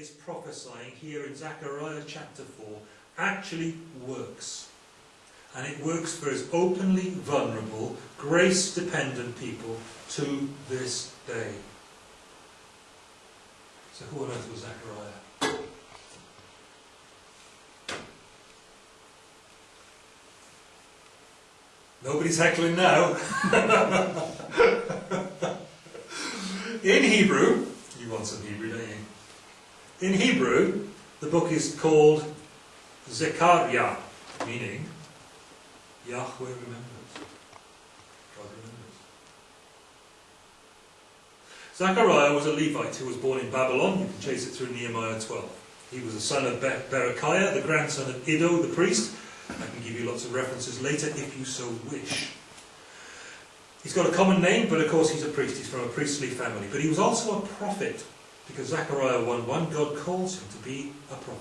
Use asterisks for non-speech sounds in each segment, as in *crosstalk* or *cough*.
is prophesying here in Zechariah chapter 4 actually works. And it works for his openly vulnerable, grace dependent people to this day. So, who on earth was Zechariah? Nobody's heckling now. *laughs* In Hebrew, you want some Hebrew, don't you? In Hebrew, the book is called Zechariah, meaning Yahweh remembers. God remembers. Zechariah was a Levite who was born in Babylon. You can chase it through Nehemiah 12. He was the son of Berechiah, the grandson of Iddo the priest. I can give you lots of references later if you so wish. He's got a common name, but of course he's a priest. He's from a priestly family. But he was also a prophet, because Zechariah 1.1, God calls him to be a prophet.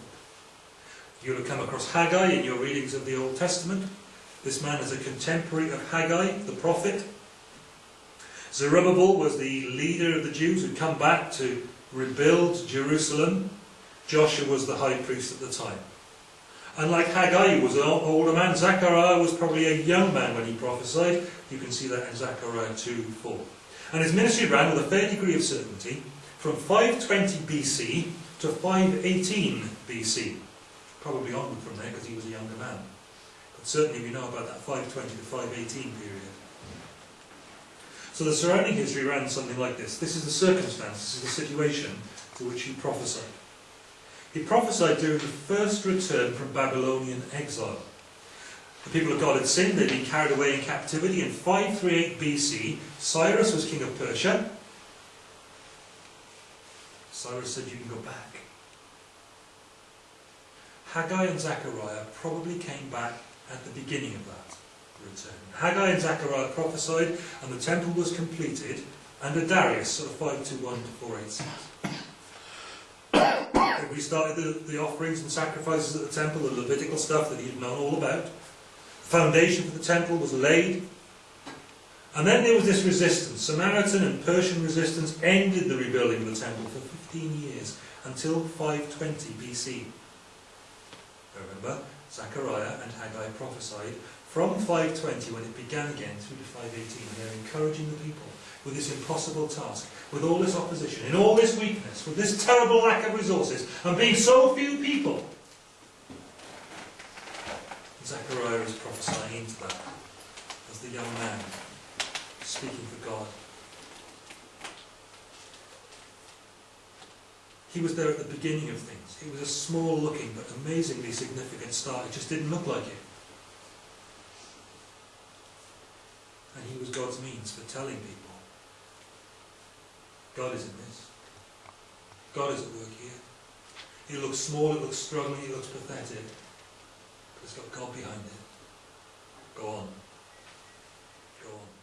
You'll have come across Haggai in your readings of the Old Testament. This man is a contemporary of Haggai, the prophet. Zerubbabel was the leader of the Jews who'd come back to rebuild Jerusalem. Joshua was the high priest at the time. And like Haggai, was an older man, Zechariah was probably a young man when he prophesied. You can see that in Zechariah 2 4. And his ministry ran with a fair degree of certainty from 520 BC to 518 BC. Probably onward from there because he was a younger man. But certainly we know about that 520 to 518 period. So the surrounding history ran something like this. This is the circumstance, this is the situation to which he prophesied. He prophesied during the first return from Babylonian exile. The people of God had sinned, they'd been carried away in captivity. In 538 BC, Cyrus was king of Persia. Cyrus said, You can go back. Haggai and Zechariah probably came back at the beginning of that return. Haggai and Zechariah prophesied, and the temple was completed under Darius, sort of 521 to 486 *coughs* we started the, the offerings and sacrifices at the temple, the Levitical stuff that he had known all about. The foundation for the temple was laid. And then there was this resistance. Samaritan and Persian resistance ended the rebuilding of the temple for 15 years, until 520 BC. Remember, Zechariah and Haggai prophesied from 520 when it began again through to 518. They're encouraging the people with this impossible task, with all this opposition, in all this weakness, with this terrible lack of resources, and being so few people. Zechariah is prophesying into that as the young man speaking for God. He was there at the beginning of things. It was a small looking but amazingly significant start. It just didn't look like it. And he was God's means for telling people God is in this. God is at work here. It looks small, it looks struggling, it looks pathetic. But it's got God behind it. Go on. Go on.